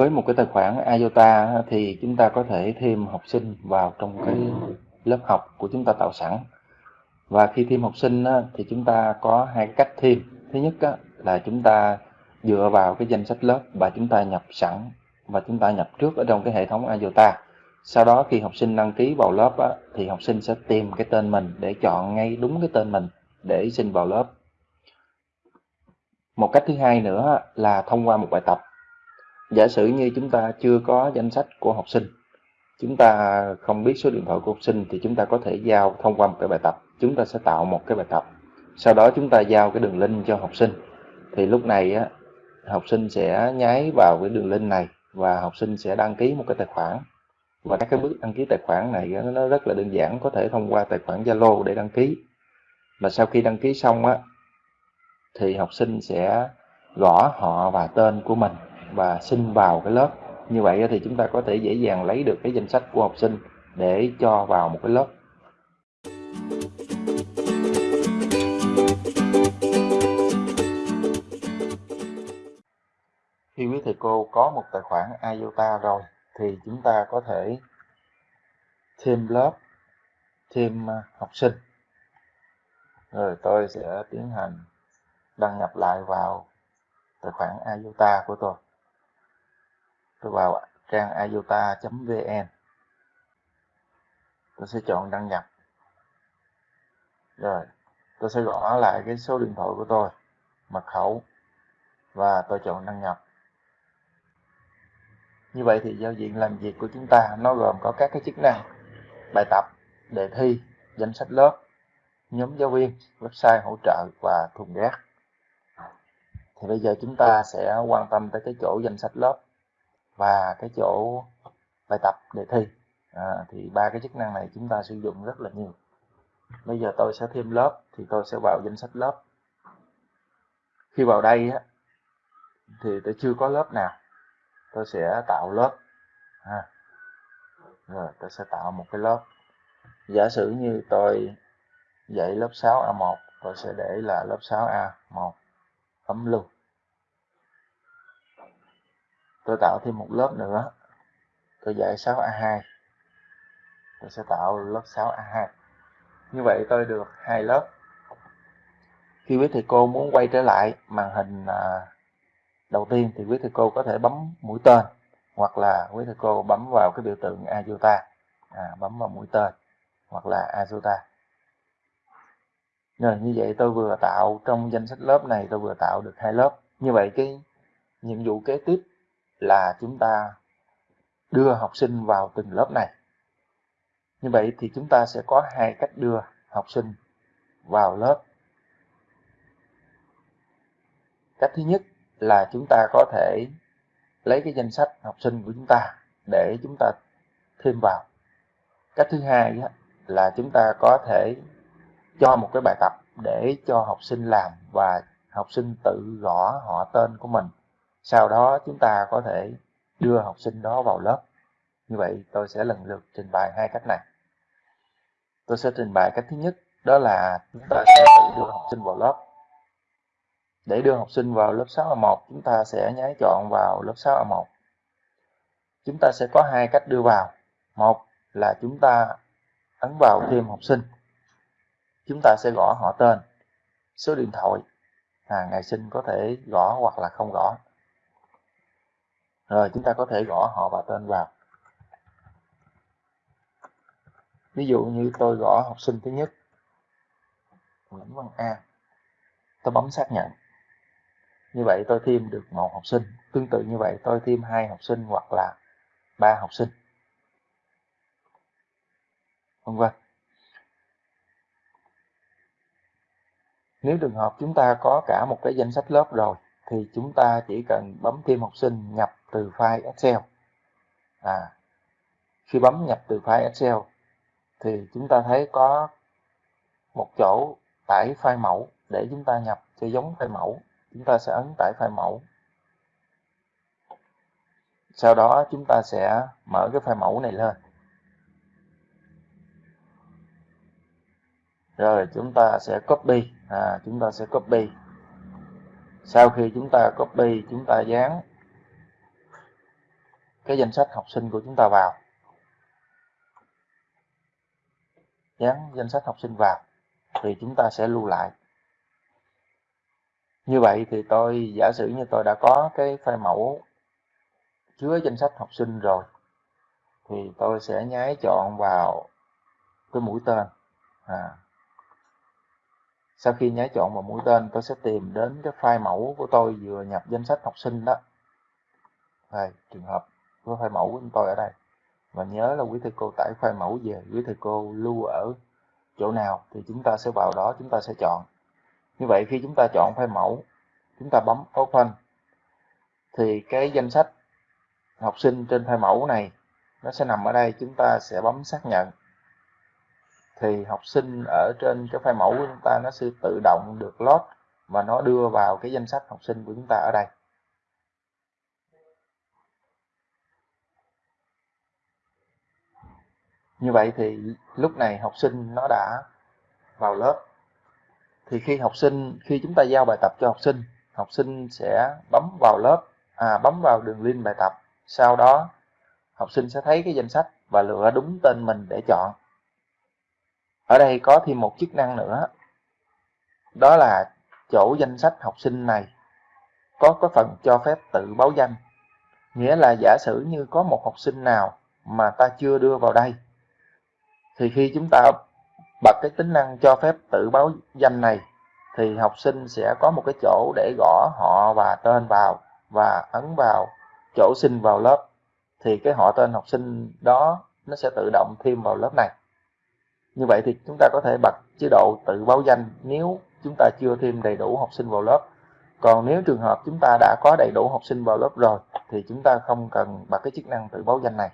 với một cái tài khoản IOTA thì chúng ta có thể thêm học sinh vào trong cái lớp học của chúng ta tạo sẵn. Và khi thêm học sinh thì chúng ta có hai cách thêm. Thứ nhất là chúng ta dựa vào cái danh sách lớp và chúng ta nhập sẵn và chúng ta nhập trước ở trong cái hệ thống IOTA. Sau đó khi học sinh đăng ký vào lớp thì học sinh sẽ tìm cái tên mình để chọn ngay đúng cái tên mình để xin vào lớp. Một cách thứ hai nữa là thông qua một bài tập giả sử như chúng ta chưa có danh sách của học sinh chúng ta không biết số điện thoại của học sinh thì chúng ta có thể giao thông qua một cái bài tập. Chúng ta sẽ tạo một cái bài tập. Sau đó chúng ta giao cái đường link cho học sinh. Thì lúc này á, học sinh sẽ nháy vào cái đường link này và học sinh sẽ đăng ký một cái tài khoản. Và các cái bước đăng ký tài khoản này nó rất là đơn giản có thể thông qua tài khoản Zalo để đăng ký. Mà sau khi đăng ký xong á thì học sinh sẽ gõ họ và tên của mình và xin vào cái lớp. Như vậy thì chúng ta có thể dễ dàng lấy được cái danh sách của học sinh để cho vào một cái lớp. Khi quý thầy cô có một tài khoản IOTA rồi, thì chúng ta có thể thêm lớp, thêm à, học sinh. Rồi tôi sẽ tiến hành đăng nhập lại vào tài khoản IOTA của tôi tôi vào trang iota.vn tôi sẽ chọn đăng nhập. Rồi, tôi sẽ gõ lại cái số điện thoại của tôi, mật khẩu, và tôi chọn đăng nhập. Như vậy thì giao diện làm việc của chúng ta nó gồm có các cái chức năng, bài tập, đề thi, danh sách lớp, nhóm giáo viên, website hỗ trợ và thùng rác. Thì bây giờ chúng ta sẽ quan tâm tới cái chỗ danh sách lớp và cái chỗ bài tập đề thi. À, thì ba cái chức năng này chúng ta sử dụng rất là nhiều. Bây giờ tôi sẽ thêm lớp thì tôi sẽ vào danh sách lớp. Khi vào đây á, thì tôi chưa có lớp nào. Tôi sẽ tạo lớp. Ha. rồi tôi sẽ tạo một cái lớp. Giả sử như tôi dạy lớp 6A1 tôi sẽ để là lớp 6A1 ấm lưu tôi tạo thêm một lớp nữa. Tôi dạy 6A2 tôi sẽ tạo lớp 6A2 như vậy tôi được hai lớp. Khi quý thầy cô muốn quay trở lại màn hình à, đầu tiên thì quý thầy cô có thể bấm mũi tên hoặc là quý thầy cô bấm vào cái biểu tượng azuta à, bấm vào mũi tên hoặc là azuta rồi như vậy tôi vừa tạo trong danh sách lớp này tôi vừa tạo được hai lớp. Như vậy cái nhiệm vụ kế tiếp là chúng ta đưa học sinh vào từng lớp này. Như vậy thì chúng ta sẽ có hai cách đưa học sinh vào lớp. Cách thứ nhất là chúng ta có thể lấy cái danh sách học sinh của chúng ta để chúng ta thêm vào. Cách thứ hai là chúng ta có thể cho một cái bài tập để cho học sinh làm và học sinh tự gõ họ tên của mình sau đó chúng ta có thể đưa học sinh đó vào lớp. Như vậy tôi sẽ lần lượt trình bày hai cách này. Tôi sẽ trình bày cách thứ nhất đó là chúng ta sẽ tự đưa học sinh vào lớp. Để đưa học sinh vào lớp 6A1 chúng ta sẽ nháy chọn vào lớp 6A1 chúng ta sẽ có hai cách đưa vào. Một là chúng ta ấn vào thêm học sinh. Chúng ta sẽ gõ họ tên số điện thoại à, ngày sinh có thể gõ hoặc là không gõ rồi, chúng ta có thể gõ họ và tên vào. Ví dụ như tôi gõ học sinh thứ nhất, Nguyễn Văn A. Tôi bấm xác nhận. Như vậy tôi thêm được một học sinh. Tương tự như vậy tôi thêm hai học sinh hoặc là ba học sinh. Vân vân. Nếu trường hợp chúng ta có cả một cái danh sách lớp rồi thì chúng ta chỉ cần bấm thêm học sinh nhập từ file Excel. À, khi bấm nhập từ file Excel thì chúng ta thấy có một chỗ tải file mẫu để chúng ta nhập cho giống file mẫu. Chúng ta sẽ ấn tải file mẫu. Sau đó chúng ta sẽ mở cái file mẫu này lên. Rồi chúng ta sẽ copy. À, chúng ta sẽ copy sau khi chúng ta copy, chúng ta dán cái danh sách học sinh của chúng ta vào dán danh sách học sinh vào thì chúng ta sẽ lưu lại như vậy thì tôi, giả sử như tôi đã có cái file mẫu chứa danh sách học sinh rồi, thì tôi sẽ nháy chọn vào cái mũi tên à sau khi nháy chọn vào mũi tên, tôi sẽ tìm đến cái file mẫu của tôi vừa nhập danh sách học sinh đó. Đây, trường hợp của file mẫu của tôi ở đây. Và nhớ là quý thầy cô tải file mẫu về, quý thầy cô lưu ở chỗ nào thì chúng ta sẽ vào đó, chúng ta sẽ chọn. Như vậy khi chúng ta chọn file mẫu, chúng ta bấm open, thì cái danh sách học sinh trên file mẫu này nó sẽ nằm ở đây, chúng ta sẽ bấm xác nhận thì học sinh ở trên cái file mẫu của chúng ta nó sẽ tự động được load và nó đưa vào cái danh sách học sinh của chúng ta ở đây. Như vậy thì lúc này học sinh nó đã vào lớp. Thì khi học sinh, khi chúng ta giao bài tập cho học sinh học sinh sẽ bấm vào lớp à bấm vào đường link bài tập. Sau đó học sinh sẽ thấy cái danh sách và lựa đúng tên mình để chọn ở đây có thêm một chức năng nữa. Đó là chỗ danh sách học sinh này có có phần cho phép tự báo danh. Nghĩa là giả sử như có một học sinh nào mà ta chưa đưa vào đây, thì khi chúng ta bật cái tính năng cho phép tự báo danh này, thì học sinh sẽ có một cái chỗ để gõ họ và tên vào và ấn vào chỗ xin vào lớp. Thì cái họ tên học sinh đó nó sẽ tự động thêm vào lớp này như vậy thì chúng ta có thể bật chế độ tự báo danh nếu chúng ta chưa thêm đầy đủ học sinh vào lớp. Còn nếu trường hợp chúng ta đã có đầy đủ học sinh vào lớp rồi thì chúng ta không cần bật cái chức năng tự báo danh này.